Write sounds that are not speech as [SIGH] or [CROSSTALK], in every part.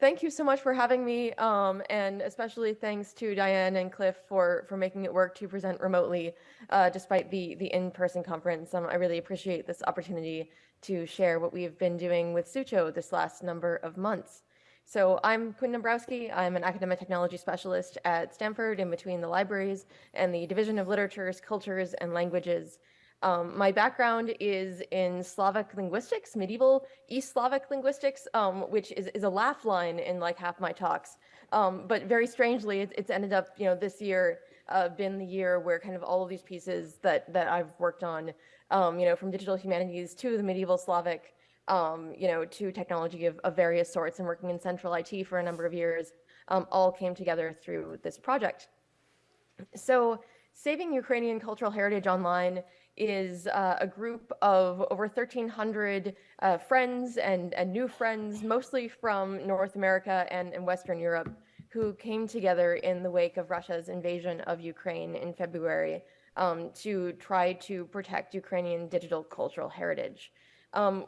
thank you so much for having me, um, and especially thanks to Diane and Cliff for for making it work to present remotely, uh, despite the the in-person conference. Um, I really appreciate this opportunity to share what we've been doing with Sucho this last number of months. So I'm Quinn Dombrowski. I'm an academic technology specialist at Stanford in between the libraries and the Division of Literatures, Cultures, and Languages um, my background is in Slavic linguistics, medieval East Slavic linguistics, um, which is, is a laugh line in like half my talks. Um, but very strangely, it's, it's, ended up, you know, this year uh, been the year where kind of all of these pieces that that I've worked on, um, you know, from digital humanities to the medieval Slavic, um, you know, to technology of, of, various sorts and working in central IT for a number of years, um, all came together through this project. So Saving Ukrainian Cultural Heritage Online is uh, a group of over 1,300 uh, friends and, and new friends, mostly from North America and, and Western Europe, who came together in the wake of Russia's invasion of Ukraine in February um, to try to protect Ukrainian digital cultural heritage. Um,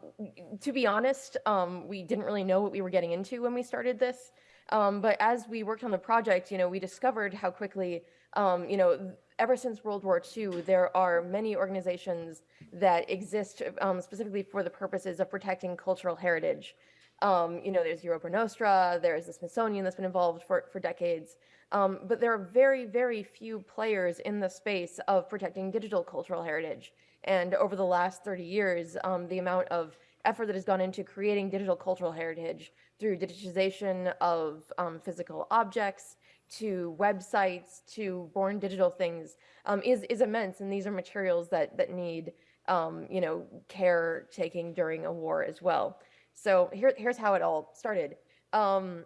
to be honest, um, we didn't really know what we were getting into when we started this. Um, but as we worked on the project, you know, we discovered how quickly, um, you know, ever since World War II, there are many organizations that exist um, specifically for the purposes of protecting cultural heritage. Um, you know, there's Europa Nostra, there's the Smithsonian that's been involved for, for decades. Um, but there are very, very few players in the space of protecting digital cultural heritage. And over the last 30 years, um, the amount of effort that has gone into creating digital cultural heritage through digitization of um, physical objects, to websites to born digital things um, is is immense, and these are materials that that need um, you know care taking during a war as well. So here here's how it all started. Um,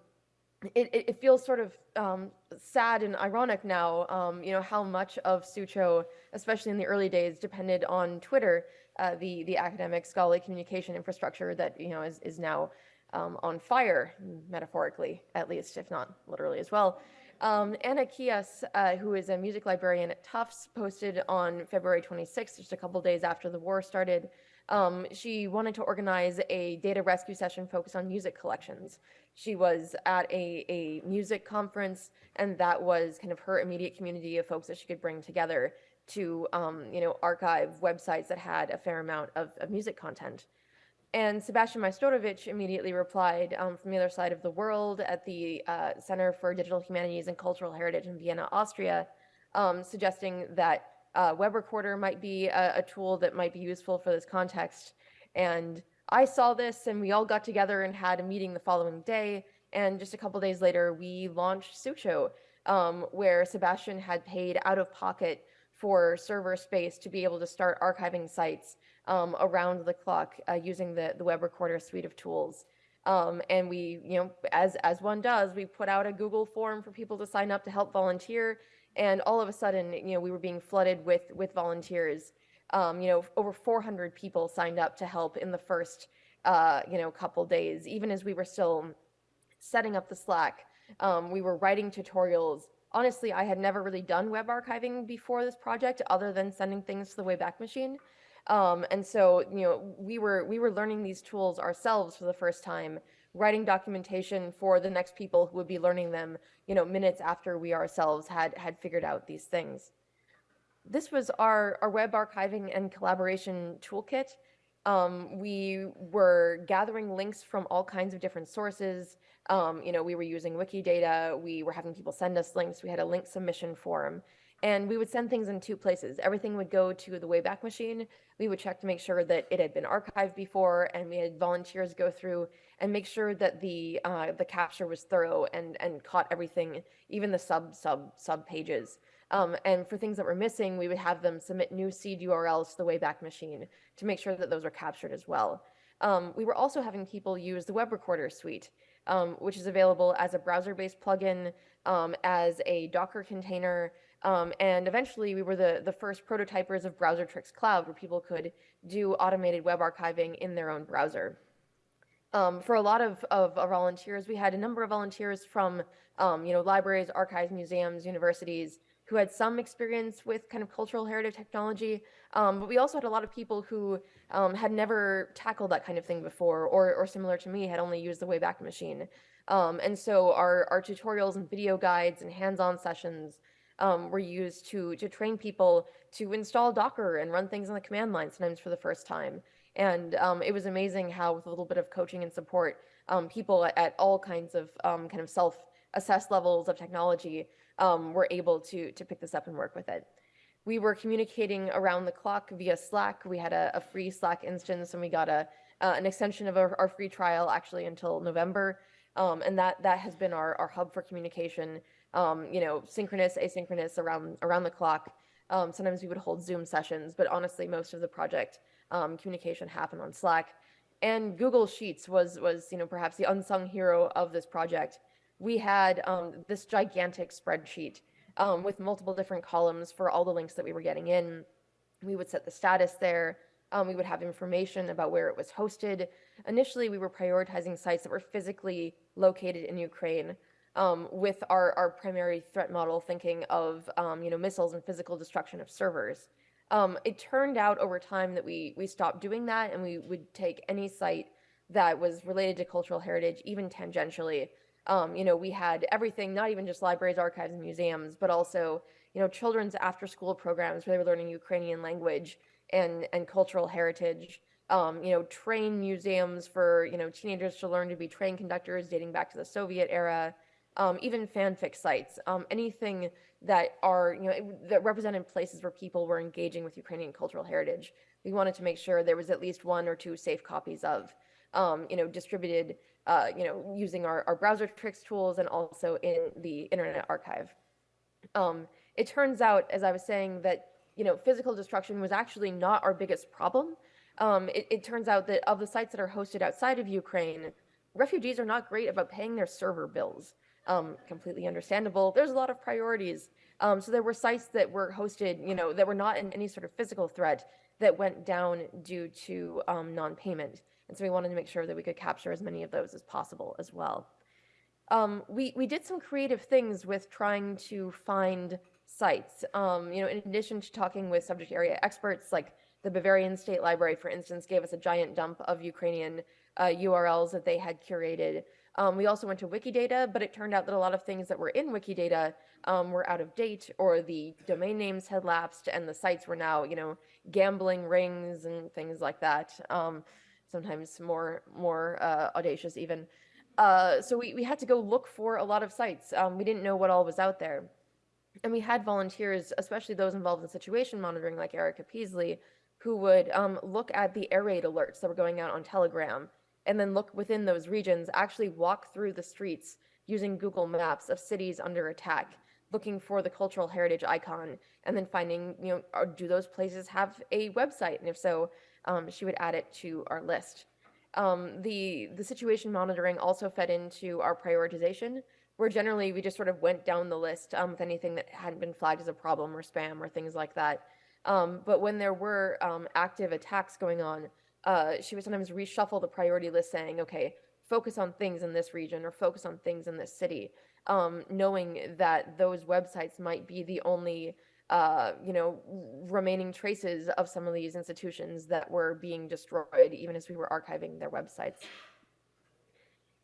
it, it, it, feels sort of um, sad and ironic now, um, you know, how much of Sucho, especially in the early days, depended on Twitter, uh, the the academic scholarly communication infrastructure that you know is is now um, on fire, metaphorically at least, if not literally as well. Um, Anna Kijas, uh, who is a music librarian at Tufts, posted on February 26th, just a couple days after the war started. Um, she wanted to organize a data rescue session focused on music collections. She was at a, a music conference, and that was kind of her immediate community of folks that she could bring together to, um, you know, archive websites that had a fair amount of, of music content. And Sebastian Majstorovic immediately replied um, from the other side of the world at the uh, Center for Digital Humanities and Cultural Heritage in Vienna, Austria, um, suggesting that uh, Webrecorder might be a, a, tool that might be useful for this context. And I saw this and we all got together and had a meeting the following day. And just a couple days later, we launched Sucho, um, where Sebastian had paid out of pocket for server space to be able to start archiving sites um, around the clock uh, using the, the Webrecorder suite of tools. Um, and we, you know, as, as one does, we put out a Google form for people to sign up to help volunteer. And all of a sudden, you know, we were being flooded with, with volunteers. Um, you know, over 400 people signed up to help in the first, uh, you know, couple days, even as we were still setting up the Slack. Um, we were writing tutorials. Honestly, I had never really done web archiving before this project other than sending things to the Wayback Machine. Um, and so, you know, we were we were learning these tools ourselves for the first time, writing documentation for the next people who would be learning them, you know, minutes after we ourselves had had figured out these things. This was our, our web archiving and collaboration toolkit. Um, we were gathering links from all kinds of different sources. Um, you know, we were using Wikidata. We were having people send us links. We had a link submission form. And we would send things in two places. Everything would go to the Wayback Machine. We would check to make sure that it had been archived before, and we had volunteers go through and make sure that the uh, the capture was thorough and and caught everything, even the sub sub sub pages. Um, and for things that were missing, we would have them submit new seed URLs to the Wayback Machine to make sure that those were captured as well. Um, we were also having people use the Webrecorder suite, um, which is available as a browser-based plugin, um, as a Docker container, um, and eventually we were the, the first prototypers of Browsertrix Cloud where people could do automated web archiving in their own browser. Um, for a lot of, of, of, volunteers, we had a number of volunteers from um, you know, libraries, archives, museums, universities, who had some experience with kind of cultural heritage technology, um, but we also had a lot of people who um, had never tackled that kind of thing before, or, or similar to me, had only used the Wayback Machine. Um, and so our, our tutorials and video guides and hands-on sessions um, were used to, to train people to install Docker and run things on the command line, sometimes for the first time. And um, it was amazing how, with a little bit of coaching and support, um, people at, all kinds of um, kind of self-assessed levels of technology um, were able to, to pick this up and work with it. We were communicating around the clock via Slack. We had a, a free Slack instance and we got a, uh, an extension of our, our, free trial actually until November. Um, and that that has been our, our hub for communication, um, you know, synchronous, asynchronous around around the clock. Um, sometimes we would hold Zoom sessions, but honestly, most of the project um, communication happened on Slack. And Google Sheets was was you know perhaps the unsung hero of this project. We had um, this gigantic spreadsheet um, with multiple different columns for all the links that we were getting in. We would set the status there. Um, we would have information about where it was hosted. Initially, we were prioritizing sites that were physically located in Ukraine, um, with our, our primary threat model thinking of um, you know missiles and physical destruction of servers. Um, it turned out over time that we we stopped doing that, and we would take any site that was related to cultural heritage, even tangentially. Um, you know, we had everything, not even just libraries, archives, and museums, but also you know children's after-school programs where they were learning Ukrainian language and and cultural heritage. Um, you know, train museums for you know teenagers to learn to be train conductors, dating back to the Soviet era. Um, even fanfic sites, um, anything that are you know that represented places where people were engaging with Ukrainian cultural heritage. We wanted to make sure there was at least one or two safe copies of, um, you know, distributed, uh, you know, using our, our Browsertrix tools and also in the Internet Archive. Um, it turns out, as I was saying, that you know, physical destruction was actually not our biggest problem. Um, it, it, turns out that of the sites that are hosted outside of Ukraine, refugees are not great about paying their server bills. Um, completely understandable. There's a lot of priorities. Um, so there were sites that were hosted, you know, that were not in any sort of physical threat that went down due to um, non-payment. And so we wanted to make sure that we could capture as many of those as possible as well. Um, we, we did some creative things with trying to find sites. Um, you know, in addition to talking with subject area experts, like the Bavarian State Library, for instance, gave us a giant dump of Ukrainian uh, URLs that they had curated. Um, we also went to Wikidata, but it turned out that a lot of things that were in Wikidata um, were out of date or the domain names had lapsed and the sites were now, you know, gambling rings and things like that. Um, sometimes more, more uh, audacious even. Uh, so we, we had to go look for a lot of sites. Um, we didn't know what all was out there. And we had volunteers, especially those involved in situation monitoring, like Erica Peasley, who would um, look at the air raid alerts that were going out on Telegram, and then look within those regions, actually walk through the streets using Google Maps of cities under attack, looking for the cultural heritage icon, and then finding, you know, do those places have a website? And if so, um, she would add it to our list. Um, the the situation monitoring also fed into our prioritization where generally we just sort of went down the list um, with anything that hadn't been flagged as a problem or spam or things like that. Um, but when there were um, active attacks going on, uh, she would sometimes reshuffle the priority list saying, okay, focus on things in this region or focus on things in this city, um, knowing that those websites might be the only uh, you know, remaining traces of some of these institutions that were being destroyed, even as we were archiving their websites.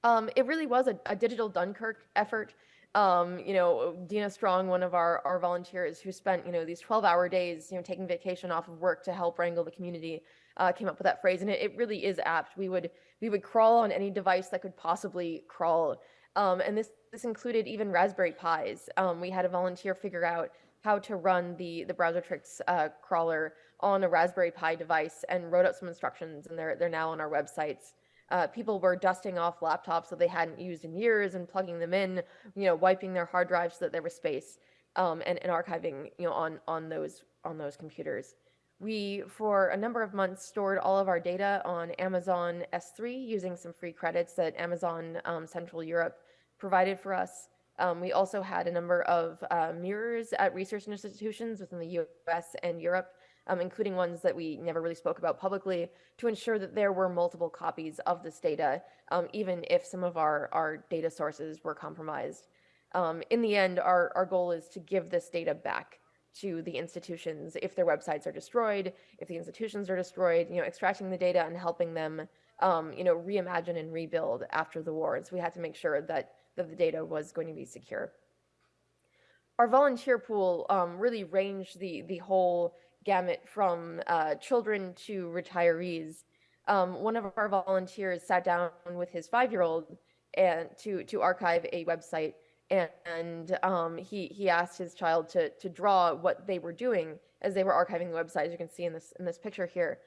Um, it really was a, a digital Dunkirk effort. Um, you know, Dena Strong, one of our, our volunteers who spent, you know, these 12 hour days, you know, taking vacation off of work to help wrangle the community, uh, came up with that phrase. And it, it, really is apt. We would, we would crawl on any device that could possibly crawl. Um, and this, this included even Raspberry Pis. Um, we had a volunteer figure out how to run the, the Browsertrix uh, crawler on a Raspberry Pi device and wrote out some instructions and they're, they're now on our websites uh, people were dusting off laptops that they hadn't used in years and plugging them in, you know, wiping their hard drives so that there was space, um, and, and archiving, you know, on on those on those computers. We, for a number of months, stored all of our data on Amazon S3 using some free credits that Amazon um, Central Europe provided for us. Um, we also had a number of uh, mirrors at research institutions within the US and Europe um, including ones that we never really spoke about publicly, to ensure that there were multiple copies of this data, um, even if some of our, our data sources were compromised. Um, in the end, our, our goal is to give this data back to the institutions if their websites are destroyed, if the institutions are destroyed, you know, extracting the data and helping them um, you know, reimagine and rebuild after the war. So we had to make sure that, that the data was going to be secure. Our volunteer pool um, really ranged the, the whole gamut from uh, children to retirees. Um, one of our volunteers sat down with his five-year-old and to to archive a website, and, and um, he he asked his child to to draw what they were doing as they were archiving the website. As you can see in this in this picture here,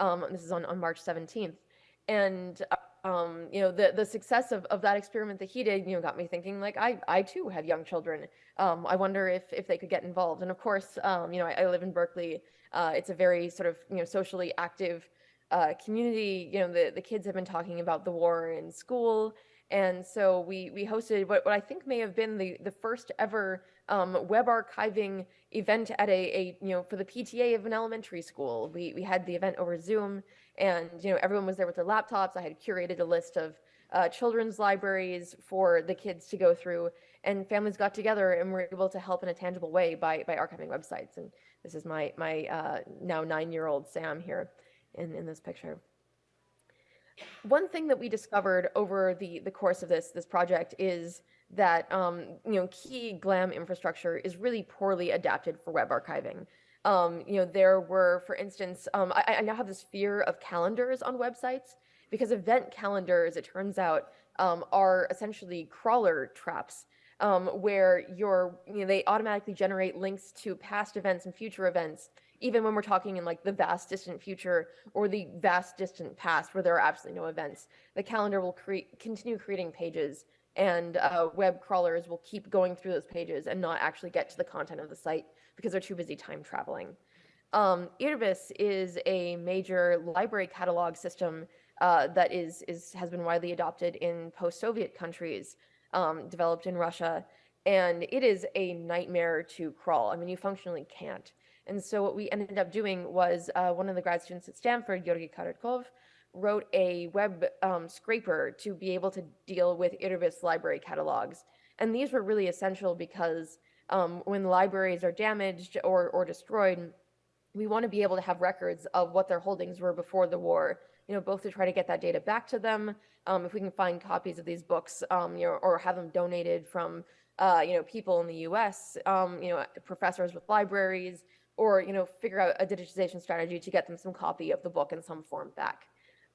um, this is on on March 17th, and um, you know, the the success of, of that experiment that he did, you know, got me thinking like I I too have young children. Um, I wonder if if they could get involved. And of course, um, you know, I, I, live in Berkeley. Uh, it's a very sort of you know socially active uh, community. You know, the the kids have been talking about the war in school, and so we we hosted what what I think may have been the the first ever um, web archiving event at a, a you know for the PTA of an elementary school. We we had the event over Zoom and you know everyone was there with their laptops. I had curated a list of uh, children's libraries for the kids to go through, and families got together and were able to help in a tangible way by by archiving websites. And this is my my uh, now nine year old Sam here in in this picture. One thing that we discovered over the the course of this this project is that um, you know key GLAM infrastructure is really poorly adapted for web archiving. Um, you know, there were, for instance, um, I, I, now have this fear of calendars on websites because event calendars, it turns out, um, are essentially crawler traps um, where you're, you know, they automatically generate links to past events and future events, even when we're talking in like the vast distant future or the vast distant past where there are absolutely no events. The calendar will create, continue creating pages and uh, web crawlers will keep going through those pages and not actually get to the content of the site because they're too busy time traveling. Um, Irbis is a major library catalog system uh, that is, is, has been widely adopted in post-Soviet countries, um, developed in Russia, and it is a nightmare to crawl. I mean, you functionally can't. And so what we ended up doing was uh, one of the grad students at Stanford, Georgy Korotkov, wrote a web um, scraper to be able to deal with Irbis library catalogs. And these were really essential because um, when libraries are damaged or, or destroyed, we want to be able to have records of what their holdings were before the war, you know, both to try to get that data back to them, um, if we can find copies of these books, um, you know, or have them donated from, uh, you know, people in the U.S., um, you know, professors with libraries, or, you know, figure out a digitization strategy to get them some copy of the book in some form back.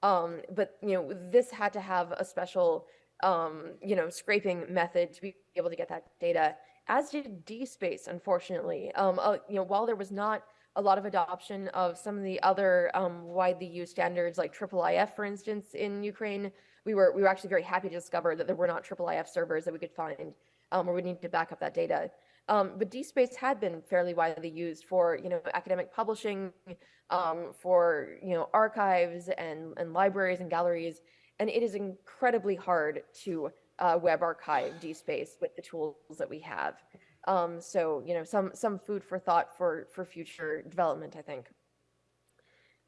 Um, but, you know, this had to have a special, um, you know, scraping method to be able to get that data as did DSpace, unfortunately. Um, uh, you know, while there was not a lot of adoption of some of the other um, widely used standards like IIIF, for instance, in Ukraine, we were we were actually very happy to discover that there were not IIIF servers that we could find um, where we need to back up that data. Um, but DSpace had been fairly widely used for you know academic publishing, um, for you know archives and and libraries and galleries, and it is incredibly hard to uh, web archive DSpace with the tools that we have. Um, so, you know, some, some food for thought for, for future development, I think.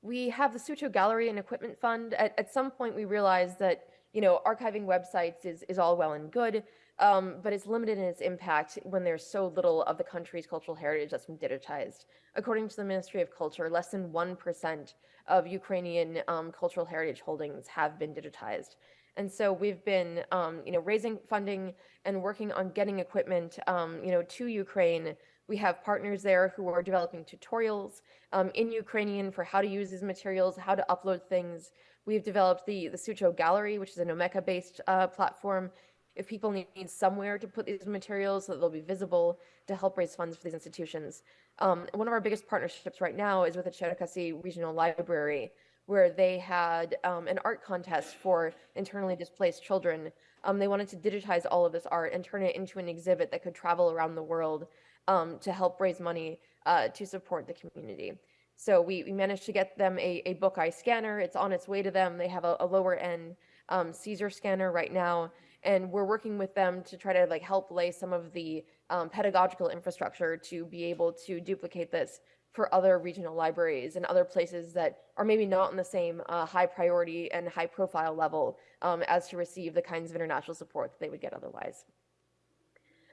We have the Sucho Gallery and Equipment Fund. At, at some point, we realized that, you know, archiving websites is, is all well and good, um, but it's limited in its impact when there's so little of the country's cultural heritage that's been digitized. According to the Ministry of Culture, less than 1% of Ukrainian um, cultural heritage holdings have been digitized. And so we've been, um, you know, raising funding and working on getting equipment, um, you know, to Ukraine. We have partners there who are developing tutorials um, in Ukrainian for how to use these materials, how to upload things. We've developed the, the Sucho Gallery, which is an Omeka-based uh, platform. If people need, somewhere to put these materials so that they'll be visible to help raise funds for these institutions. Um, one of our biggest partnerships right now is with the Cherkasy Regional Library, where they had um, an art contest for internally displaced children. Um, they wanted to digitize all of this art and turn it into an exhibit that could travel around the world um, to help raise money uh, to support the community. So we, we, managed to get them a, a Bookeye scanner. It's on its way to them. They have a, a lower end um, CZUR scanner right now, and we're working with them to try to like help lay some of the um, pedagogical infrastructure to be able to duplicate this for other regional libraries and other places that are maybe not on the same uh, high priority and high profile level um, as to receive the kinds of international support that they would get otherwise.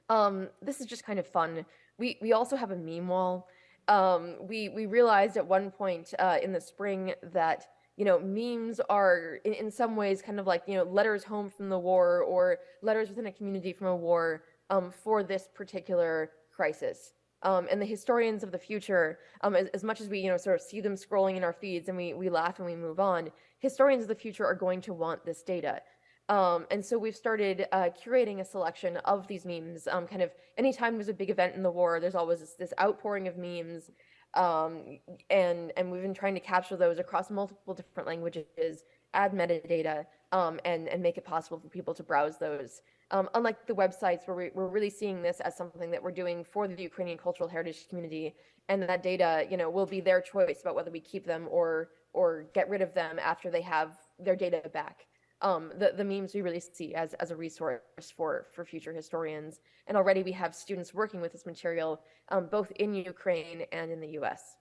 Um, this is just kind of fun. We, we also have a meme wall. Um, we, we realized at one point uh, in the spring that you know, memes are in, in some ways kind of like, you know, letters home from the war or letters within a community from a war um, for this particular crisis. Um, and the historians of the future, um, as, as, much as we, you know, sort of see them scrolling in our feeds and we, we laugh and we move on, historians of the future are going to want this data. Um, and so we've started uh, curating a selection of these memes. Um, kind of anytime there's a big event in the war, there's always this, this outpouring of memes. Um, and, and we've been trying to capture those across multiple different languages, add metadata, um, and, and make it possible for people to browse those. Um, unlike the websites where we, are really seeing this as something that we're doing for the Ukrainian cultural heritage community, and that data, you know, will be their choice about whether we keep them or or get rid of them after they have their data back um, the, the memes we really see as, as a resource for, for future historians. And already we have students working with this material, um, both in Ukraine and in the US.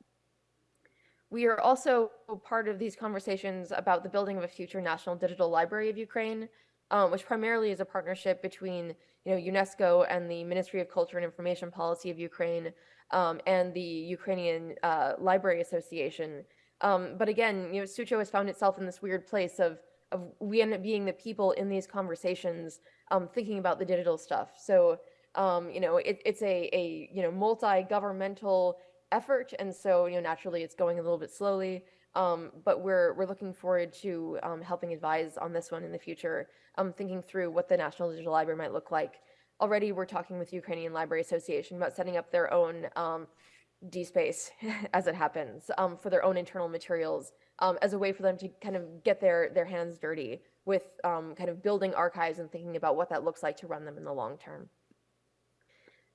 We are also part of these conversations about the building of a future National Digital Library of Ukraine, um, which primarily is a partnership between you know, UNESCO and the Ministry of Culture and Information Policy of Ukraine um, and the Ukrainian uh, Library Association. Um, but again, you know, Sucho has found itself in this weird place of of we end up being the people in these conversations um, thinking about the digital stuff. So, um, you know, it, it's a, a, you know, multi-governmental effort. And so, you know, naturally it's going a little bit slowly. Um, but we're, we're looking forward to um, helping advise on this one in the future, um, thinking through what the National Digital Library might look like. Already we're talking with Ukrainian Library Association about setting up their own um, DSpace [LAUGHS] as it happens for their own internal materials um, as a way for them to kind of get their their hands dirty with um, kind of building archives and thinking about what that looks like to run them in the long term.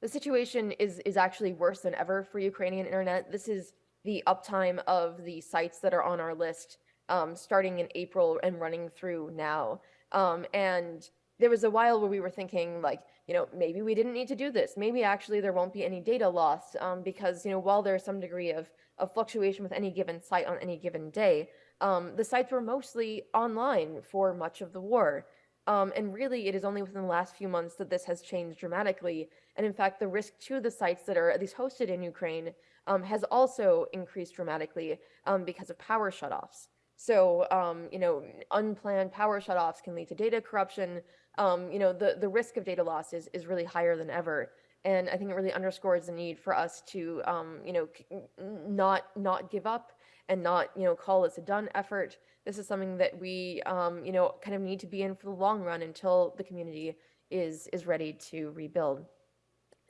The situation is is actually worse than ever for Ukrainian internet. This is the uptime of the sites that are on our list um, starting in April and running through now. Um, and there was a while where we were thinking like, you know, maybe we didn't need to do this. Maybe actually there won't be any data loss um, because, you know, while there's some degree of, of fluctuation with any given site on any given day, um, the sites were mostly online for much of the war. Um, and really, it is only within the last few months that this has changed dramatically. And in fact, the risk to the sites that are at least hosted in Ukraine um, has also increased dramatically um, because of power shutoffs. So, um, you know, unplanned power shutoffs can lead to data corruption, um, you know, the, the risk of data loss is, is really higher than ever. And I think it really underscores the need for us to, um, you know, not not give up and not, you know, call this a done effort. This is something that we, um, you know, kind of need to be in for the long run until the community is is ready to rebuild.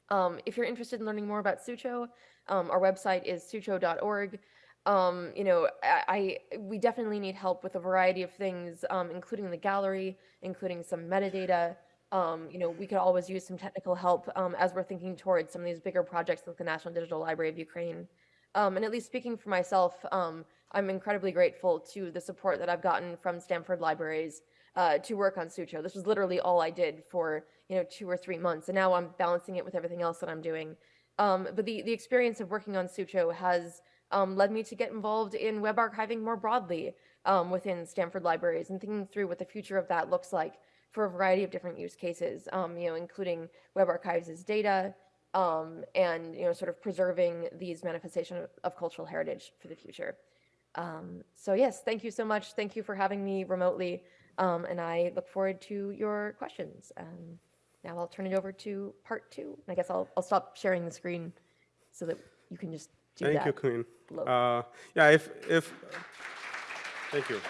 Um, if you're interested in learning more about Sucho, um, our website is sucho.org um, you know, I, I, we definitely need help with a variety of things, um, including the gallery, including some metadata. Um, you know, we could always use some technical help um, as we're thinking towards some of these bigger projects like the National Digital Library of Ukraine. Um, and at least speaking for myself, um, I'm incredibly grateful to the support that I've gotten from Stanford Libraries uh, to work on Sucho. This was literally all I did for, you know, two or three months. And now I'm balancing it with everything else that I'm doing. but the, the experience of working on Sucho has um, led me to get involved in web archiving more broadly um, within Stanford libraries and thinking through what the future of that looks like for a variety of different use cases, um, you know, including web archives as data um, and, you know, sort of preserving these manifestations of, cultural heritage for the future. Um, so yes, thank you so much. Thank you for having me remotely. Um, and I look forward to your questions. now I'll turn it over to part two. And I guess I'll, I'll stop sharing the screen so that you can just do Thank that. you, Quinn. Uh, yeah, if, if, thank you.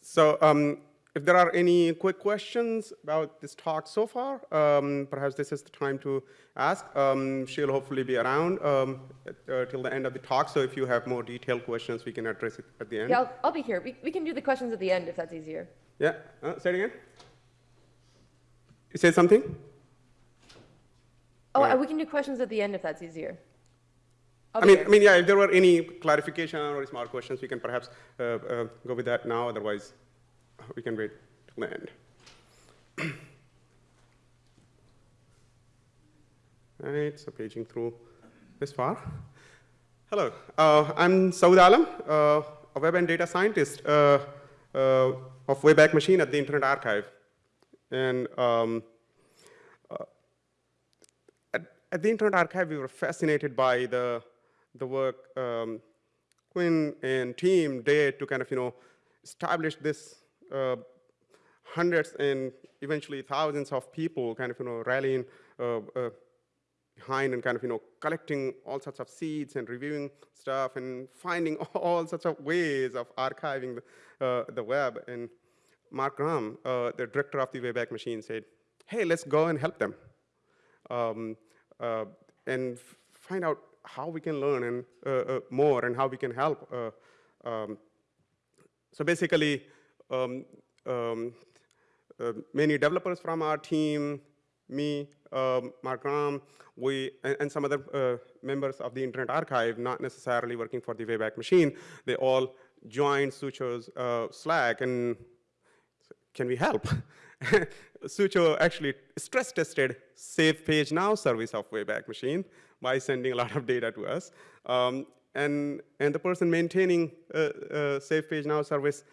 So um, if there are any quick questions about this talk so far, um, perhaps this is the time to ask. Um, she'll hopefully be around um, uh, till the end of the talk, so if you have more detailed questions, we can address it at the end. Yeah, I'll, I'll be here. We, we can do the questions at the end if that's easier. Yeah, uh, say it again. You said something? Oh, uh, we can do questions at the end if that's easier. I mean, I mean, yeah, if there were any clarification or small questions, we can perhaps uh, uh, go with that now. Otherwise, we can wait till the end. [COUGHS] right, so paging through this far. Hello, uh, I'm Sawood Alam, uh, a web and data scientist uh, uh, of Wayback Machine at the Internet Archive. And um, at the Internet Archive, we were fascinated by the, the work um, Quinn and team did to kind of, you know, establish this uh, hundreds and eventually thousands of people kind of, you know, rallying uh, uh, behind and kind of, you know, collecting all sorts of seeds and reviewing stuff and finding [LAUGHS] all sorts of ways of archiving the, uh, the web. And Mark Graham, uh, the director of the Wayback Machine, said, hey, let's go and help them um, and find out how we can learn and uh, uh, more and how we can help. Uh, um, so basically, um, um, uh, many developers from our team, me, um, Mark Graham, we, and, and some other uh, members of the Internet Archive, not necessarily working for the Wayback Machine, they all joined Sucho's uh, Slack and can we help? [LAUGHS] [LAUGHS] Sucho actually stress tested Save Page Now service of Wayback Machine by sending a lot of data to us. Um, and, and the person maintaining uh, uh, Save Page Now service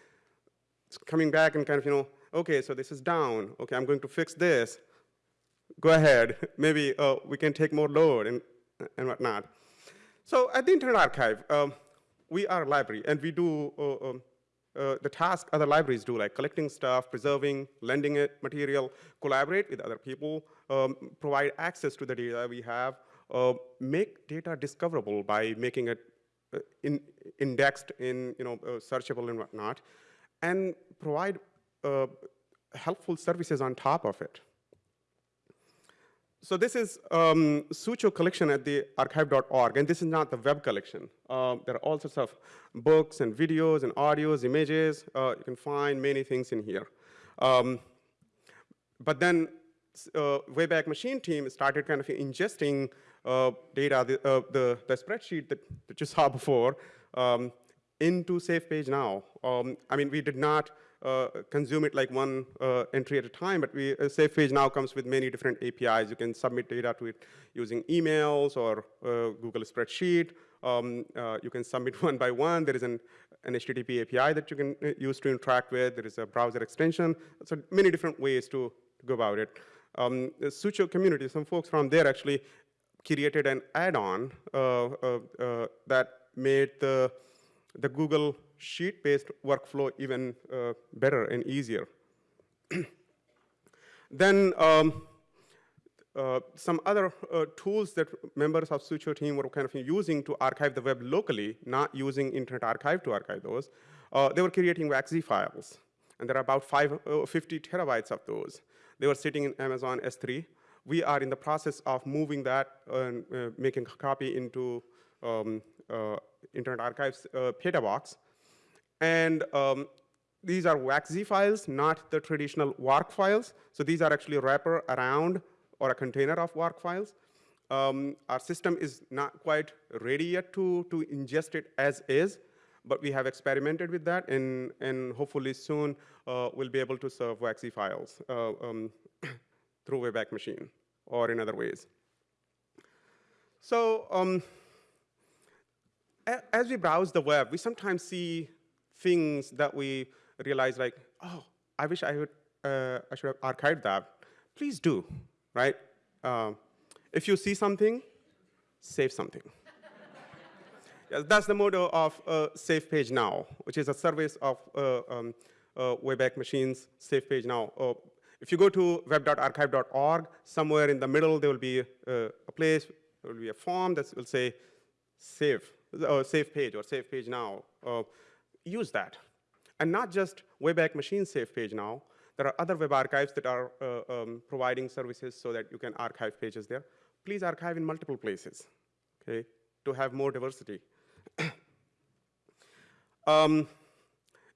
is coming back and kind of, you know, okay, so this is down. Okay, I'm going to fix this. Go ahead. [LAUGHS] Maybe uh, we can take more load and, and whatnot. So at the Internet Archive, um, we are a library, and we do uh, um, uh, the task other libraries do, like collecting stuff, preserving, lending it material, collaborate with other people, um, provide access to the data we have, uh, make data discoverable by making it uh, in, indexed in, you know, uh, searchable and whatnot, and provide helpful services on top of it. So this is um, Sucho collection at the archive.org, and this is not the web collection. Uh, there are all sorts of books and videos and audios, images. Uh, you can find many things in here. Um, but then uh, Wayback Machine team started kind of ingesting uh, data, the, uh, the, the, spreadsheet that, that you saw before, um, into Save Page Now. Um, I mean, we did not consume it like one uh, entry at a time, but we, uh, Save Page now comes with many different APIs. You can submit data to it using emails or uh, Google Spreadsheet. Um, uh, you can submit [LAUGHS] one by one. There is an, an HTTP API that you can uh, use to interact with. There is a browser extension. So many different ways to, to go about it. Um, the Sucho community, some folks from there actually created an add-on that made the, the Google sheet-based workflow even uh, better and easier. [CLEARS THROAT] then um, uh, some other uh, tools that members of Sucho team were kind of using to archive the web locally, not using Internet Archive to archive those, uh, they were creating WACZ files. And there are about five, uh, 50 terabytes of those. They were sitting in Amazon S3. We are in the process of moving that and uh, making a copy into um, Internet Archive's Petabox. And um, these are WACZ files, not the traditional WARC files. So these are actually wrapper around or a container of WARC files. Um, our system is not quite ready yet to, to ingest it as is, but we have experimented with that, and, and hopefully soon uh, we'll be able to serve WACZ files uh, um, [COUGHS] through Wayback Machine or in other ways. So um, as we browse the web, we sometimes see things that we realize like, oh, I wish I, would, uh, I should have archived that. Please do, right? Um, if you see something, save something. [LAUGHS] yes, that's the motto of uh, Save Page Now, which is a service of uh, um, uh, Wayback Machines Save Page Now. Uh, if you go to web.archive.org, somewhere in the middle there will be uh, a place, there will be a form that will say save, or save page or save page now use that. And not just Wayback Machine Save Page now, there are other web archives that are uh, um, providing services so that you can archive pages there. Please archive in multiple places, okay, to have more diversity. [COUGHS] um,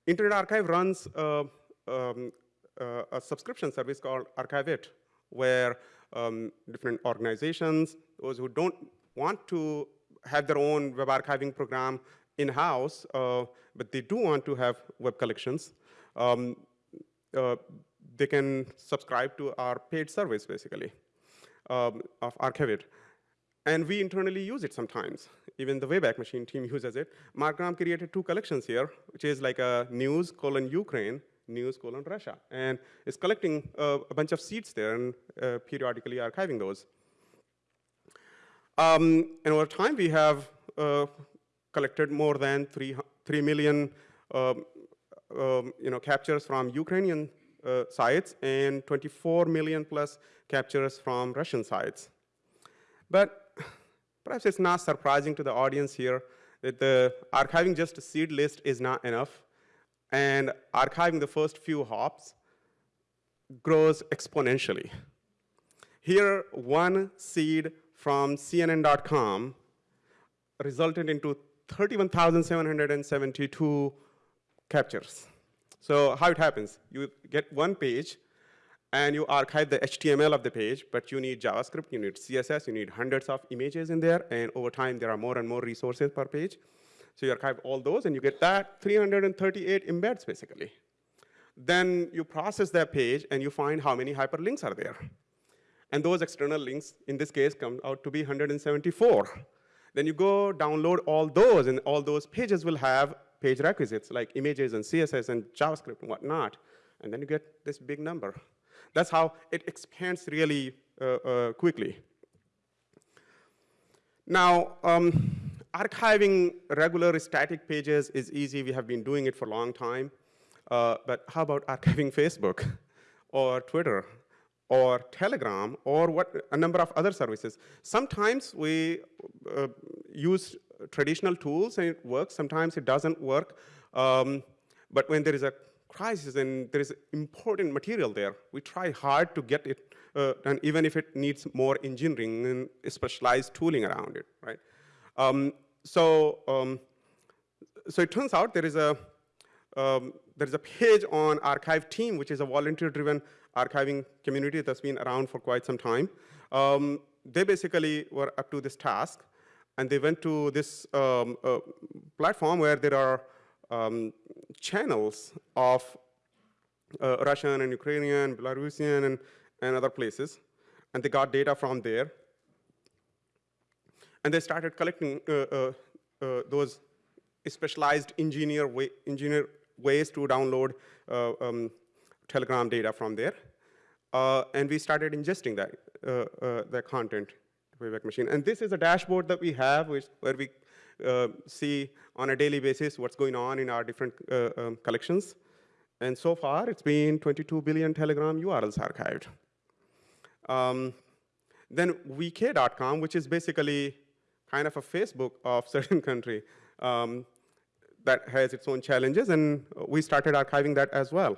Internet Archive runs uh, um, uh, a subscription service called Archive-It, where um, different organizations, those who don't want to have their own web archiving program, in-house, uh, but they do want to have web collections, um, uh, they can subscribe to our paid service, basically, um, of Archive-It. And we internally use it sometimes. Even the Wayback Machine team [LAUGHS] uses it. Mark Graham created two collections here, which is like a news colon Ukraine, news colon Russia. And it's collecting uh, a bunch of seeds there and uh, periodically archiving those. Um, and over time, we have uh, collected more than 3, 3 million um, um, you know, captures from Ukrainian uh, sites and 24 million plus captures from Russian sites. But perhaps it's not surprising to the audience here that the archiving just a seed list is not enough, and archiving the first few hops grows exponentially. Here, one seed from CNN.com resulted into 31,772 captures. So how it happens, you get one page, and you archive the HTML of the page, but you need JavaScript, you need CSS, you need hundreds of images in there, and over time there are more and more resources per page. So you archive all those, and you get that 338 embeds, basically. Then you process that page, and you find how many hyperlinks are there. And those external links, in this case, come out to be 174. Then you go download all those, and all those pages will have page requisites, like images and CSS and JavaScript and whatnot. And then you get this big number. That's how it expands really uh, uh, quickly. Now, um, archiving regular static pages is easy. We have been doing it for a long time. Uh, but how about archiving [LAUGHS] Facebook or Twitter or Telegram or what, a number of other services? Sometimes we uh, use traditional tools and it works. Sometimes it doesn't work. Um, but when there is a crisis and there is important material there, we try hard to get it uh, done, even if it needs more engineering and specialized tooling around it, right? Um, so, um, so it turns out there is a um, there is a page on archive team, which is a volunteer-driven archiving community that's been around for quite some time. Um, they basically were up to this task, and they went to this um, uh, platform where there are um, channels of uh, Russian and Ukrainian, Belarusian, and, and other places. And they got data from there. And they started collecting uh, uh, uh those specialized engineer, way, engineer ways to download uh, um, Telegram data from there. Uh, and we started ingesting that, that content to Wayback Machine. And this is a dashboard that we have which, where we uh, see on a daily basis what's going on in our different uh, um, collections. And so far, it's been 22 billion Telegram URLs archived. Um, then VK.com, which is basically kind of a Facebook of [LAUGHS] certain country um, that has its own challenges, and we started archiving that as well.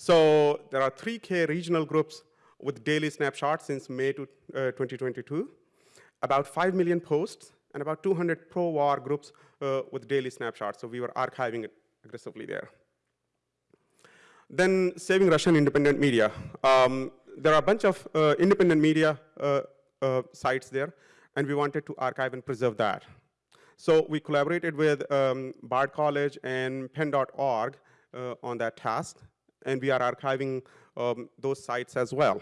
So there are 3K regional groups with daily snapshots since May to, uh, 2022, about 5 million posts, and about 200 pro-war groups uh, with daily snapshots. So we were archiving it aggressively there. Then saving Russian independent media. Um, there are a bunch of uh, independent media uh, uh, sites there, and we wanted to archive and preserve that. So we collaborated with um, Bard College and Pen.org uh, on that task, and we are archiving um, those sites as well.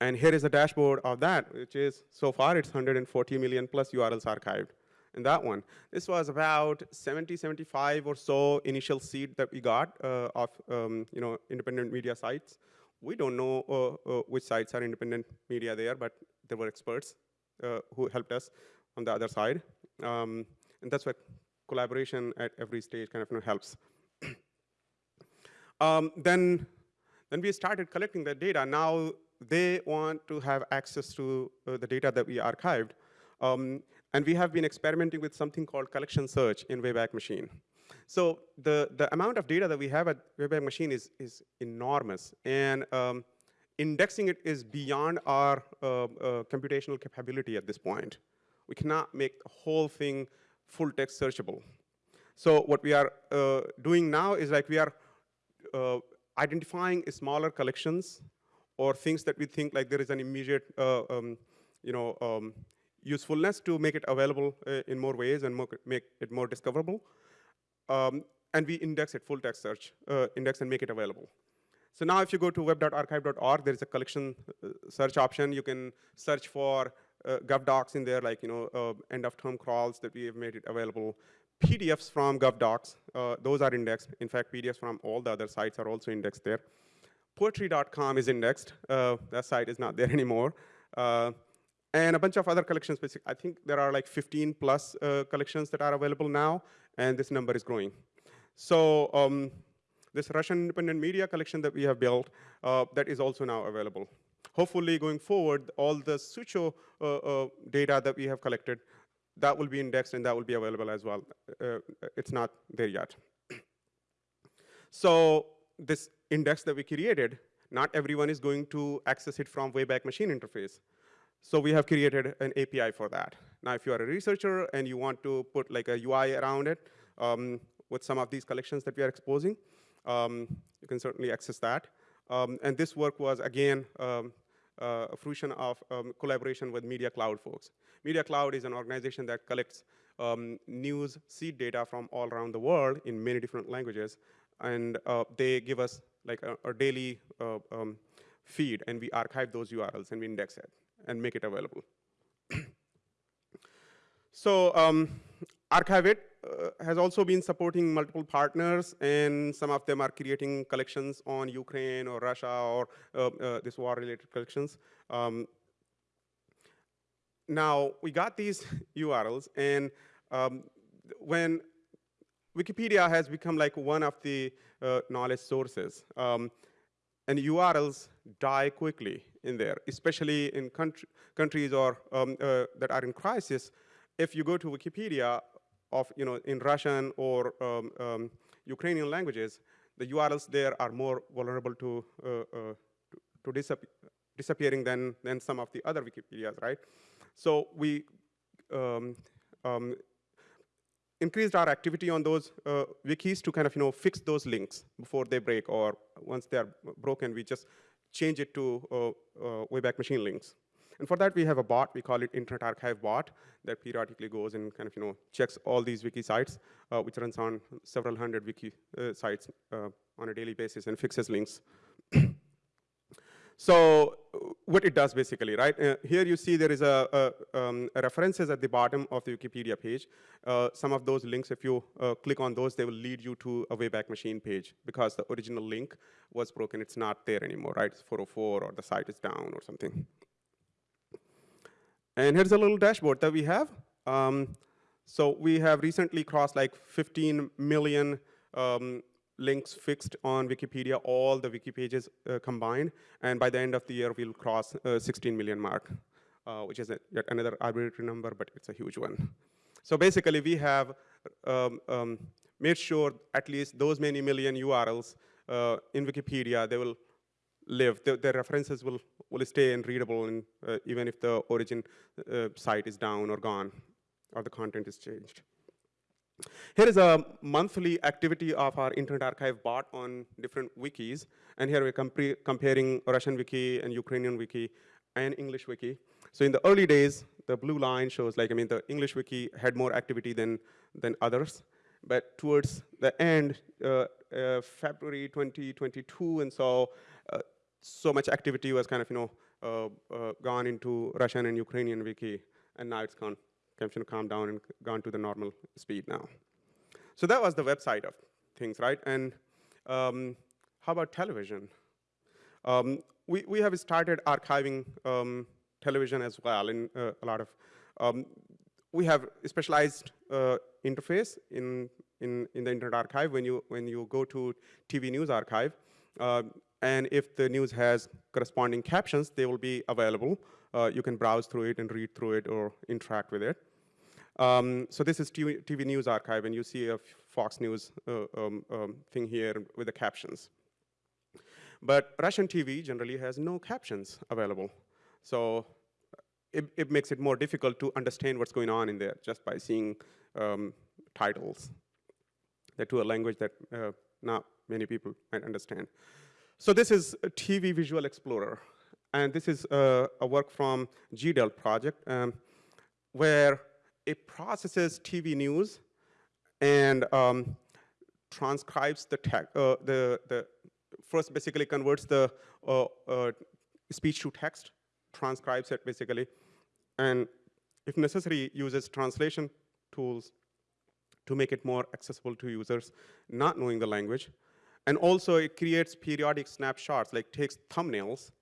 And here is a dashboard of that, which is, so far, it's 140 million plus URLs archived in that one. This was about 70, 75 or so initial seed that we got uh, of um, you know, independent media sites. We don't know uh, uh, which sites are independent media there, but there were experts uh, who helped us on the other side. Um, and that's why collaboration at every stage kind of you know, helps. Um, then, then we started collecting the data. Now they want to have access to uh, the data that we archived. Um, and we have been experimenting with something called collection search in Wayback Machine. So the, the amount of data that we have at Wayback Machine is, is enormous. And um, indexing it is beyond our uh, uh, computational capability at this point. We cannot make the whole thing full text searchable. So what we are uh, doing now is like we are uh, identifying smaller collections or things that we think like there is an immediate uh, um, you know, um, usefulness to make it available uh, in more ways and more, make it more discoverable. Um, and we index it, full text search, uh, index and make it available. So now if you go to web.archive.org, there's a collection uh, search option. You can search for uh, GovDocs in there, like you know, uh, end of term crawls that we have made it available. PDFs from GovDocs, uh, those are indexed. In fact, PDFs from all the other sites are also indexed there. Poetry.com is indexed. Uh, that site is not there [LAUGHS] anymore. Uh, and a bunch of other collections. I think there are like 15 plus uh, collections that are available now, and this number is growing. So um, this Russian independent media collection that we have built, uh, that is also now available. Hopefully, going forward, all the Sucho uh, data that we have collected, that will be indexed and that will be available as well. Uh, it's not there yet. [CLEARS THROAT] so this index that we created, not everyone is going to access it from Wayback Machine interface. So we have created an API for that. Now, if you are a researcher and you want to put like a UI around it um, with some of these collections that we are exposing, um, you can certainly access that. Um, and this work was, again, um, uh, a fruition of um, collaboration with Media Cloud folks. Media Cloud is an organization that collects um, news seed data from all around the world in many different languages. And uh, they give us like a, a daily uh, um, feed, and we archive those URLs and we index it and make it available. [CLEARS THROAT] so um, Archive-It uh, has also been supporting multiple partners, and some of them are creating collections on Ukraine or Russia or uh, uh, this war-related collections. Um, now, we got these [LAUGHS] URLs, and um, when Wikipedia has become like one of the uh, knowledge sources, um, and URLs die quickly in there, especially in country, countries or um, uh, that are in crisis. If you go to Wikipedia, of, you know, in Russian or um, um, Ukrainian languages, the URLs there are more vulnerable to, uh, uh, to, to disap disappearing than, than some of the other Wikipedias, right? So we um, um, increased our activity on those uh, wikis to kind of, you know, fix those links before they break, or once they're broken, we just change it to uh, uh, Wayback Machine links. And for that, we have a bot. We call it Internet Archive Bot that periodically goes and kind of, you know, checks all these wiki sites, uh, which runs on several hundred wiki uh, sites uh, on a daily basis and fixes links. so what it does basically, right? Uh, here you see there is a, a, um, references at the bottom of the Wikipedia page. Uh, some of those links, if you uh, click on those, they will lead you to a Wayback Machine page because the original link was broken. It's not there anymore, right? It's 404 or the site is down or something. And here's a little dashboard that we have. Um, so we have recently crossed like 15 million um, links fixed on Wikipedia, all the wiki pages uh, combined. And by the end of the year, we'll cross uh, 16 million mark, uh, which is a, yet another arbitrary number, but it's a huge one. So basically, we have um, um, made sure at least those many million URLs uh, in Wikipedia, they will live. The, the references will, will stay and readable and, uh, even if the origin uh, site is down or gone or the content is changed. Here is a monthly activity of our Internet Archive bot on different wikis. And here we're comparing Russian wiki and Ukrainian wiki and English wiki. So in the early days, the blue line shows like, I mean, the English wiki had more activity than, than others. But towards the end, uh, uh, February 2022, and so so much activity was kind of, you know, uh, uh, gone into Russian and Ukrainian wiki, and now it's gone, kind of, calmed down and gone to the normal speed now. So that was the website of things, right? And um, how about television? Um, we, we have started archiving um, television as well in uh, a lot of, um, we have specialized uh, interface in, in, in the Internet Archive when you, when you go to TV News Archive. Uh, and if the news has corresponding captions, they will be available. Uh, you can browse through it and read through it or interact with it. Um, so this is TV, TV, News Archive, and you see a Fox News uh, um, um, thing here with the captions. But Russian TV generally has no captions available. So it, it makes it more difficult to understand what's going on in there just by seeing um, titles that to a language that uh, not many people might understand. So this is TV Visual Explorer. And this is a, a work from GDELT project um, where it processes TV news and um, transcribes the text, uh, the, the, first basically converts the uh, uh, speech to text, transcribes it basically, and if necessary, uses translation tools to make it more accessible to users not knowing the language. And also it creates periodic snapshots, like takes thumbnails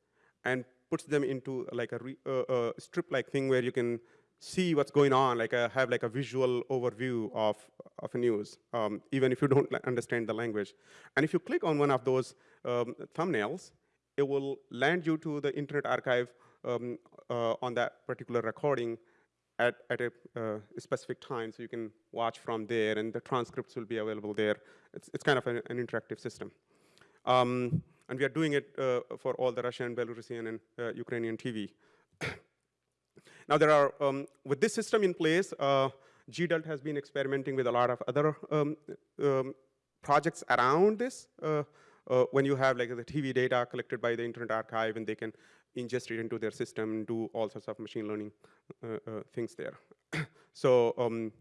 and puts them into like a uh, uh, strip-like thing where you can see what's going on, like a, have like a visual overview of, of news, um, even if you don't understand the language. And if you click on one of those um, thumbnails, it will land you to the Internet Archive um, uh, on that particular recording at, at a uh, specific time, so you can watch from there, and the transcripts will be available there. It's, it's kind of an, an interactive system. Um, and we are doing it uh, for all the Russian, Belarusian, and uh, Ukrainian TV. [COUGHS] now there are, um, with this system in place, uh, GDELT has been experimenting with a lot of other um, um, projects around this. Uh, uh, when you have like the TV data collected by the Internet Archive and they can ingest it into their system and do all sorts of machine learning uh, uh, things there. [COUGHS] so um,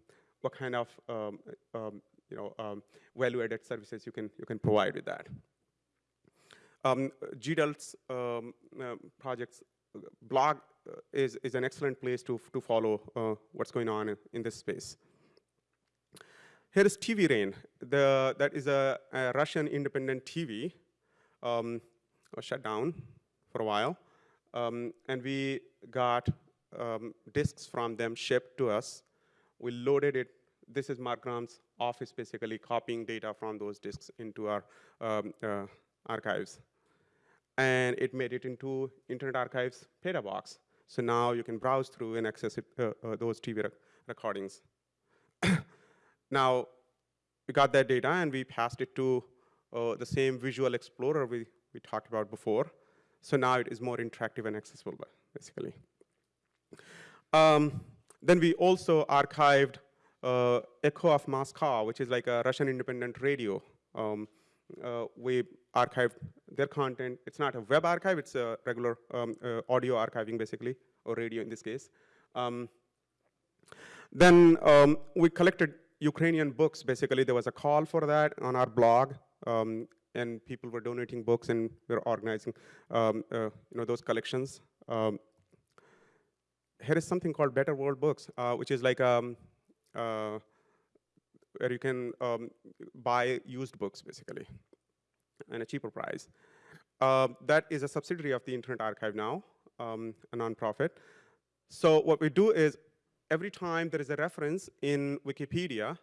what kind of um, um, you know, um, value-added services you can, you can provide with that. Um, GDELT's um, uh, projects blog is, is an excellent place to, to follow uh, what's going on in, this space. Here is TV Rain. The, that is a, a Russian independent TV, um, shut down for a while. Um, and we got um, disks from them shipped to us. We loaded it. This is Mark Graham's office, basically copying data from those disks into our um, uh, archives. And it made it into Internet Archive's PetaBox. So now you can browse through and access it, uh, uh, those TV rec recordings. [COUGHS] now, we got that data and we passed it to uh, the same visual explorer we, we talked about before. So now it is more interactive and accessible, basically. Um, then we also archived uh, Echo of Moscow, which is like a Russian independent radio. Um, uh, we archived their content. It's not a web archive, it's a regular um, uh, audio archiving, basically, or radio in this case. Um, then um, we collected Ukrainian books, basically. There was a call for that on our blog. And people were donating books and we were organizing um, uh, you know, those collections. Um, here is something called Better World Books, uh, which is like um, uh, where you can um, buy used books, basically, at a cheaper price. Uh, that is a subsidiary of the Internet Archive now, um, a nonprofit. So what we do is, every time there is a reference in Wikipedia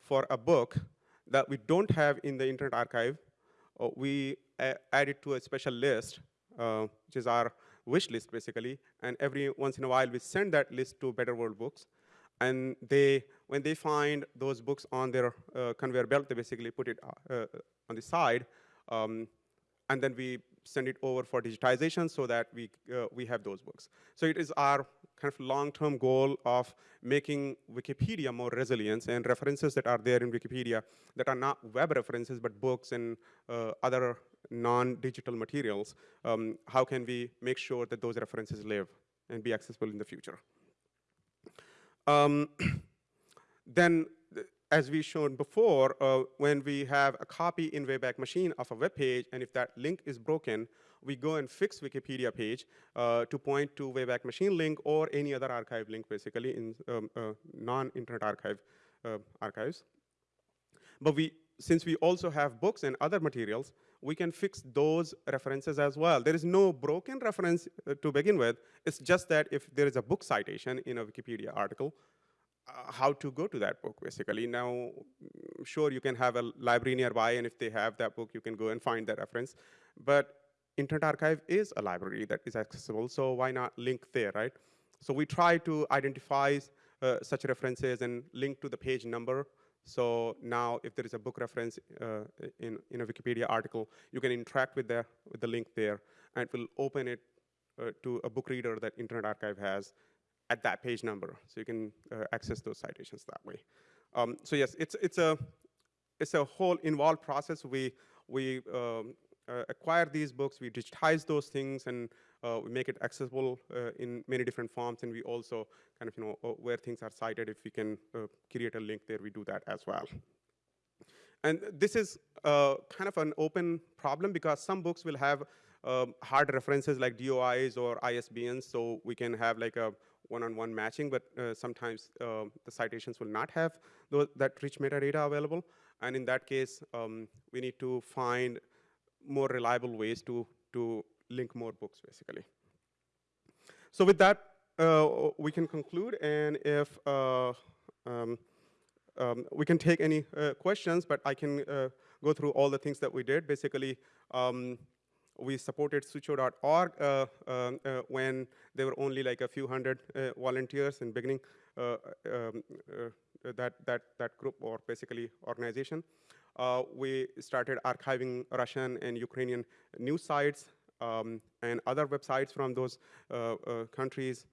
for a book that we don't have in the Internet Archive, we add it to a special list, uh, which is our wish list, basically. And every once in a while, we send that list to Better World Books. And they, when they find those books on their uh, conveyor belt, they basically put it uh, on the side. Um, and then we send it over for digitization so that we, uh, we have those books. So it is our kind of long-term goal of making Wikipedia more resilient and references that are there in Wikipedia that are not web references, but books and uh, other non-digital materials. Um, how can we make sure that those references live and be accessible in the future? Um, [CLEARS THROAT] then as we shown before, uh, when we have a copy in Wayback Machine of a web page, and if that link is broken, we go and fix Wikipedia page uh, to point to Wayback Machine link or any other archive link, basically, in um, uh, non-Internet Archive uh, archives. But we, since we also have books and other materials, we can fix those references as well. There is no broken reference uh, to begin with. It's just that if there is a book citation in a Wikipedia article, how to go to that book, basically. Now, mm, sure, you can have a library nearby, and if they have that book, you can go and find that reference. But Internet Archive is a library that is accessible, so why not link there, right? So we try to identify uh, such references and link to the page number. So now, if there is a book reference uh, in, in a Wikipedia article, you can interact with the, with the link there, and it will open it uh, to a book reader that Internet Archive has, at that page number. So you can uh, access those citations that way. Um, so yes, it's, it's, a, it's a whole involved process. We, we um, uh, acquire these books, we digitize those things, and uh, we make it accessible uh, in many different forms, and we also kind of, you know, uh, where things are cited, if we can uh, create a link there, we do that as well. And this is kind of an open problem because some books will have um, hard references like DOIs or ISBNs, so we can have like a one-on-one -on -one matching, but uh, sometimes uh, the citations will not have those, that rich metadata available. And in that case, um, we need to find more reliable ways to, to link more books, basically. so with that, uh, we can conclude, and if uh, um, um, we can take any uh, questions, but I can uh, go through all the things that we did. Basically, um, we supported sucho.org uh, um, uh, when there were only like a few hundred uh, volunteers in beginning uh, um, uh, that, that, that group or basically organization. Uh, we started archiving Russian and Ukrainian news sites um, and other websites from those uh, uh, countries,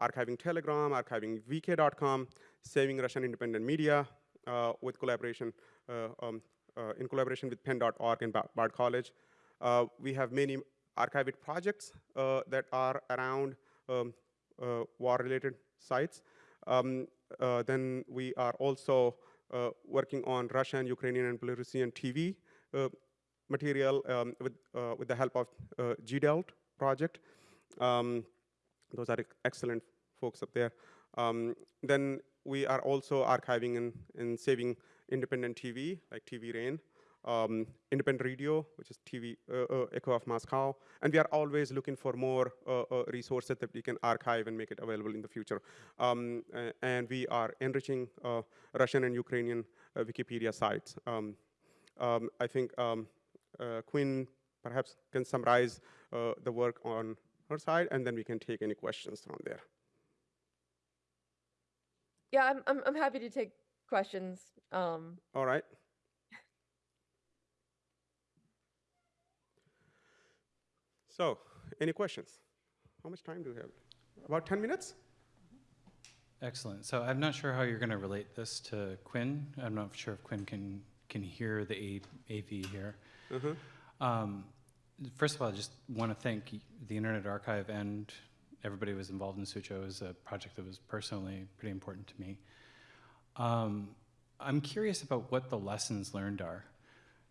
archiving Telegram, archiving VK.com, saving Russian independent media uh, with collaboration, uh, um, uh, in collaboration with PEN.org and Bard College. Uh, we have many archived projects uh, that are around um, uh, war-related sites. Um, then we are also working on Russian, Ukrainian, and Belarusian TV material um, with, with the help of uh, GDELT project. Um, those are excellent folks up there. Um, then we are also archiving and, and saving independent TV, like TV Rain, um, independent radio, which is TV uh, uh, Echo of Moscow, and we are always looking for more uh, uh, resources that we can archive and make it available in the future. Um, and we are enriching uh, Russian and Ukrainian uh, Wikipedia sites. Um, um, I think um, uh, Quinn perhaps can summarize uh, the work on her side, and then we can take any questions from there. Yeah, I'm, I'm, I'm happy to take questions. Um, All right. So, any questions? How much time do we have? About 10 minutes? Excellent. So I'm not sure how you're going to relate this to Quinn. I'm not sure if Quinn can can hear the A, AV here. Uh-huh. Um, first of all, I just want to thank the Internet Archive and everybody who was involved in Sucho. It was a project that was personally pretty important to me. Um, I'm curious about what the lessons learned are.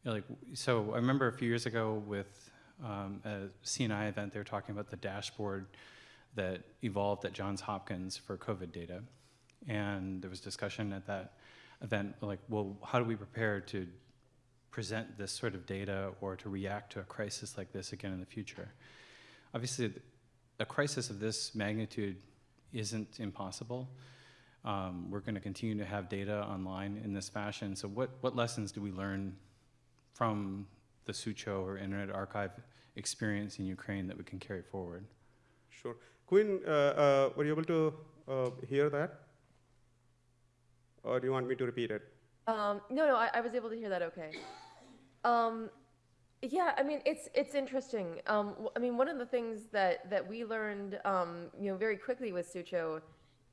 Like, so I remember a few years ago with um, a CNI event, they were talking about the dashboard that evolved at Johns Hopkins for COVID data. And there was discussion at that event, like, well, how do we prepare to present this sort of data or to react to a crisis like this again in the future? Obviously, a crisis of this magnitude isn't impossible. Um, we're going to continue to have data online in this fashion. So, what, what lessons do we learn from the Sucho or Internet Archive experience in Ukraine that we can carry forward? Sure. Quinn, uh, uh, were you able to uh, hear that? Or do you want me to repeat it? Um, no, no, I, I was able to hear that okay. Um, yeah, I mean, it's it's interesting. Um, w- I mean, one of the things that that we learned, um, you know, very quickly with Sucho,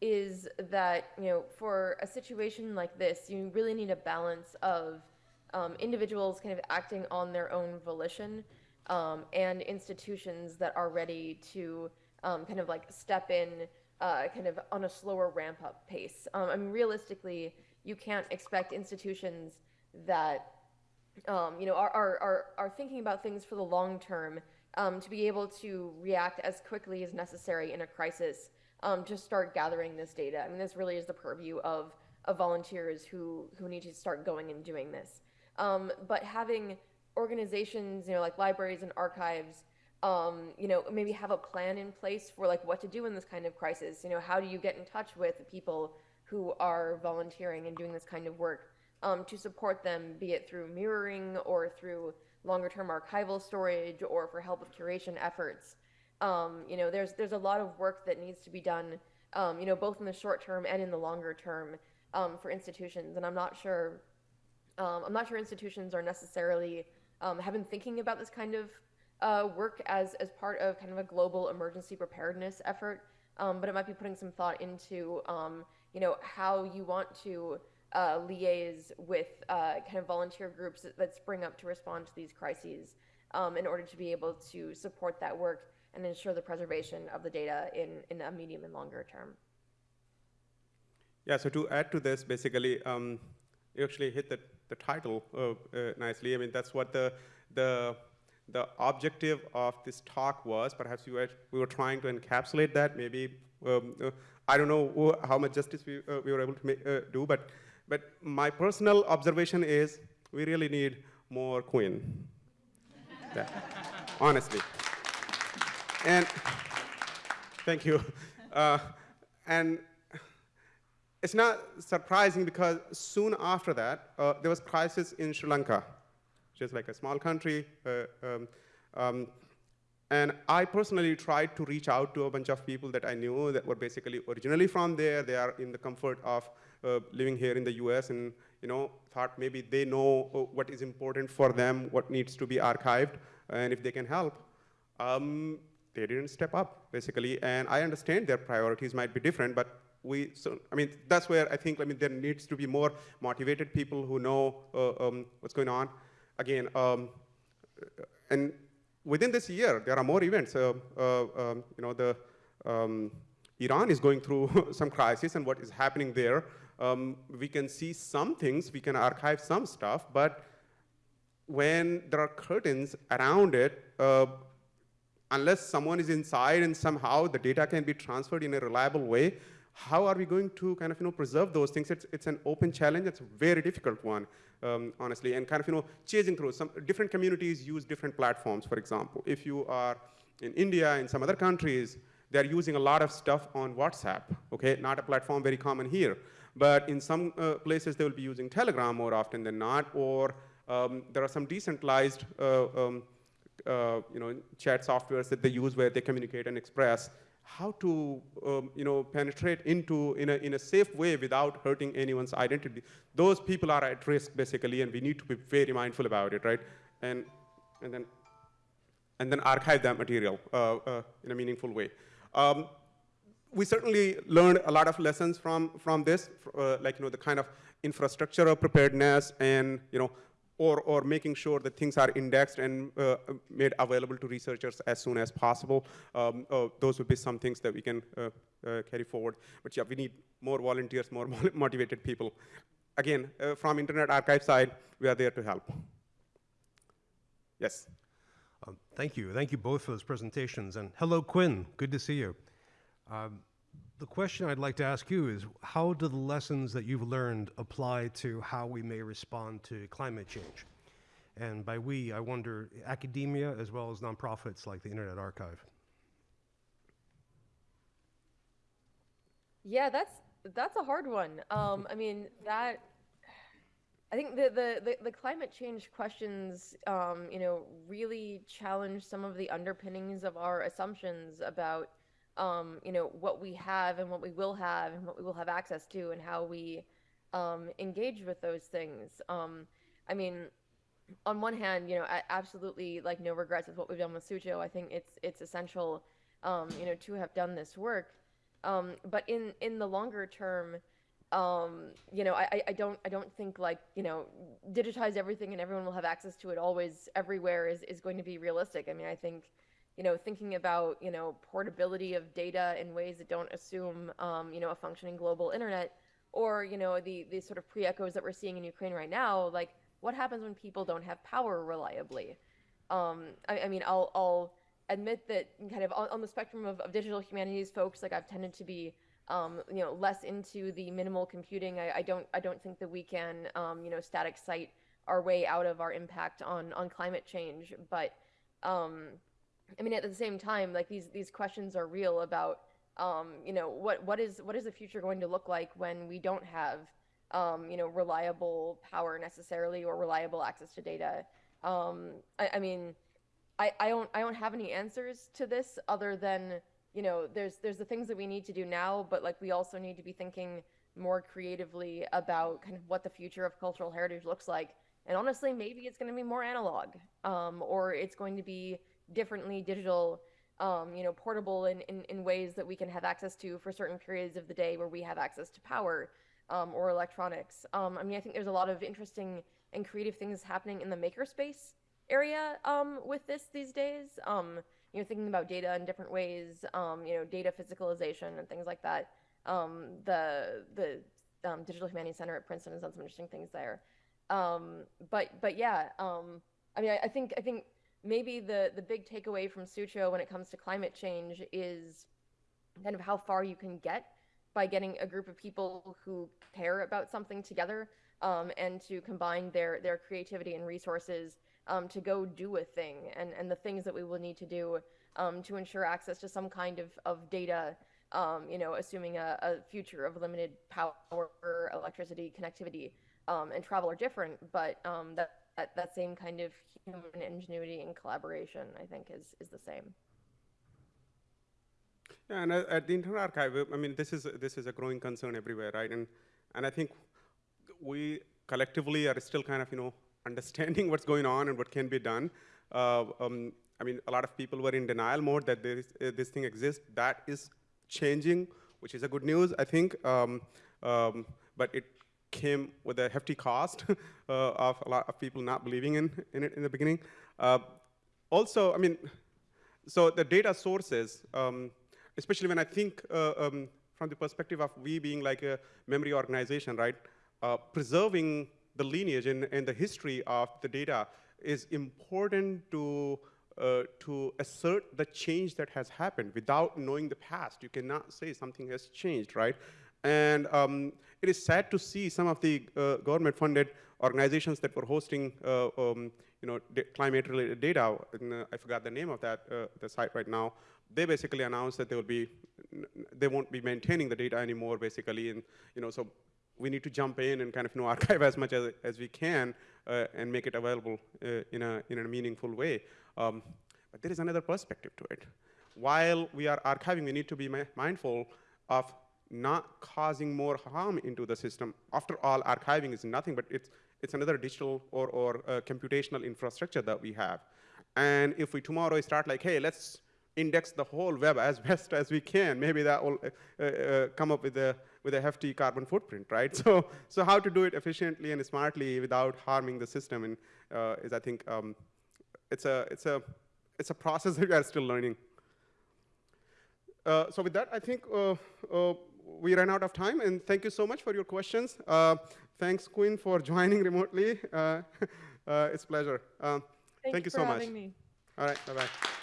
is that you know, for a situation like this, you really need a balance of um, individuals kind of acting on their own volition, um, and institutions that are ready to um, kind of like step in, uh, kind of on a slower ramp up pace. Um, I mean, realistically, you can't expect institutions that um, you know, are, are, are, are thinking about things for the long term um, to be able to react as quickly as necessary in a crisis um, to start gathering this data. I mean, this really is the purview of, of volunteers who, who need to start going and doing this. Um, but having organizations, you know, like libraries and archives, um, you know, maybe have a plan in place for like what to do in this kind of crisis. You know, how do you get in touch with people who are volunteering and doing this kind of work? um, to support them, be it through mirroring or through longer term archival storage or for help with curation efforts. Um, you know, there's there's a lot of work that needs to be done, um, you know, both in the short term and in the longer term um, for institutions. And I'm not sure, um, I'm not sure institutions are necessarily um, have been thinking about this kind of uh, work as as part of kind of a global emergency preparedness effort. Um, but it might be putting some thought into, um, you know, how you want to uh, liaise with uh, kind of volunteer groups that, that spring up to respond to these crises um, in order to be able to support that work and ensure the preservation of the data in, in a medium and longer term. Yeah, so to add to this, basically, um, you actually hit the, the title uh, uh, nicely. I mean, that's what the, the, the objective of this talk was. Perhaps we were, we were trying to encapsulate that. Maybe, um, uh, I don't know how much justice we, we were able to make, do, but, but my personal observation is we really need more Quinn. Yeah, [LAUGHS] honestly. And Thank you. [LAUGHS] Uh, and it's not surprising because soon after that, uh, there was crisis in Sri Lanka, just like a small country. Uh, um, um, and I personally tried to reach out to a bunch of people that I knew that were basically originally from there. They are in the comfort of uh, living here in the US and you know, thought maybe they know uh, what is important for them, what needs to be archived, and if they can help. Um, they didn't step up, basically, and I understand their priorities might be different, but we, so, I mean, that's where I think, I mean, there needs to be more motivated people who know uh, um, what's going on. Again, um, and within this year, there are more events. Uh, uh, um, you know, the um, Iran is going through [LAUGHS] some crisis, and what is happening there. Um, we can see some things, we can archive some stuff, but when there are curtains around it, uh, unless someone is inside and somehow the data can be transferred in a reliable way, how are we going to kind of you know preserve those things? It's, it's an open challenge. It's a very difficult one, um, honestly, and kind of you know chasing through. Some different communities use different platforms. For example, if you are in India in some other countries, they're using a lot of stuff on WhatsApp. Okay, not a platform very common here, but in some uh, places they will be using Telegram more often than not, or um, there are some decentralized uh, um, uh, you know, chat softwares that they use where they communicate and express how to um, you know, penetrate into in a, in a safe way without hurting anyone's identity. Those people are at risk basically and we need to be very mindful about it, right? And, and, then, and then archive that material uh, uh, in a meaningful way. Um, we certainly learned a lot of lessons from, from this, uh, like you know, the kind of infrastructure of preparedness and you know, or, or making sure that things are indexed and uh, made available to researchers as soon as possible. Um, uh, those would be some things that we can uh, uh carry forward. But yeah, we need more volunteers, more [LAUGHS] motivated people. Again, uh, from Internet Archive side, we are there to help. Yes? Um, thank you. Thank you both for those presentations. And hello, Quinn. Good to see you. Um, the question I'd like to ask you is how do the lessons that you've learned apply to how we may respond to climate change? And by we, I wonder academia as well as nonprofits like the Internet Archive. Yeah, that's that's a hard one. Um, I mean that. I think the, the, the, the climate change questions, um, you know, really challenge some of the underpinnings of our assumptions about um, you know, what we have and what we will have and what we will have access to and how we um, engage with those things. Um, I mean, on one hand, you know, absolutely like no regrets with what we've done with Sucho. I think it's it's essential, um, you know, to have done this work. Um, but in in the longer term, um, you know, I, I don't I don't think like you know digitize everything and everyone will have access to it always everywhere is is going to be realistic. I mean, I think you know, thinking about, you know, portability of data in ways that don't assume, um, you know, a functioning global internet, or, you know, the, the sort of pre-echoes that we're seeing in Ukraine right now, like, what happens when people don't have power reliably? Um, I, I, mean, I'll, I'll admit that kind of on, on the spectrum of, of, digital humanities folks, like, I've tended to be, um, you know, less into the minimal computing. I, I don't, I don't think that we can, um, you know, static site our way out of our impact on, on climate change, but, um, I mean, at the same time, like these these questions are real about, um, you know, what what is what is the future going to look like when we don't have, um, you know, reliable power necessarily or reliable access to data. Um, I, I mean, I, I don't I don't have any answers to this other than you know there's there's the things that we need to do now, but like we also need to be thinking more creatively about kind of what the future of cultural heritage looks like. And honestly, maybe it's going to be more analog, um, or it's going to be differently digital, um, you know, portable in, in, in ways that we can have access to for certain periods of the day where we have access to power um, or electronics. Um, I mean, I think there's a lot of interesting and creative things happening in the makerspace area um, with this these days. Um, you know, thinking about data in different ways, um, you know, data physicalization and things like that. the the Digital Humanities Center at Princeton has done some interesting things there. but but yeah, I mean, I, I think I think maybe the the big takeaway from Sucho when it comes to climate change is kind of how far you can get by getting a group of people who care about something together um, and to combine their their creativity and resources um, to go do a thing and and the things that we will need to do um, to ensure access to some kind of, of data, um, you know, assuming a, a future of limited power, electricity, connectivity, um, and travel are different, but um, that, that, that same kind of human ingenuity and collaboration, I think, is, is the same. Yeah, and at, at the Internet Archive, uh, I mean, this is this is a growing concern everywhere, right? And and I think we collectively are still kind of you know [LAUGHS] understanding what's going on and what can be done. Uh, um, I mean, a lot of people were in denial mode that uh, this thing exists. That is changing, which is a good news, I think. Um, um, but it came with a hefty cost [LAUGHS] uh, of a lot of people not believing in, in it in the beginning. Uh, also, I mean, so the data sources, um, especially when I think uh, um, from the perspective of we being like a memory organization, right? Uh, preserving the lineage and, and the history of the data is important to uh, to assert the change that has happened without knowing the past. You cannot say something has changed, right? And um, it is sad to see some of the uh, government-funded organizations that were hosting, uh, um, you know, climate-related data. And, uh, I forgot the name of that uh, the site right now. They basically announced that they will be, they won't be maintaining the data anymore, basically. And you know, so we need to jump in and kind of you know [LAUGHS] archive as much as, as we can uh, and make it available uh, in a in a meaningful way. Um, but there is another perspective to it. While we are archiving, we need to be mindful of not causing more harm into the system. After all, archiving is nothing but it's, it's another digital or, or uh, computational infrastructure that we have. And if we tomorrow start like, hey, let's index the whole web as [LAUGHS] best as we can, maybe that will uh, uh, come up with a, with a hefty carbon footprint, right? [LAUGHS] So, so how to do it efficiently and smartly without harming the system and, uh, is, I think, um, it's, a, it's, a, it's a process [LAUGHS] that we are still learning. Uh, so with that, I think uh, uh, we ran out of time, and thank you so much for your questions. Uh, thanks, Quinn, for joining remotely. Uh, [LAUGHS] uh, it's a pleasure. Uh, thank you for so much. me. All right, bye-bye.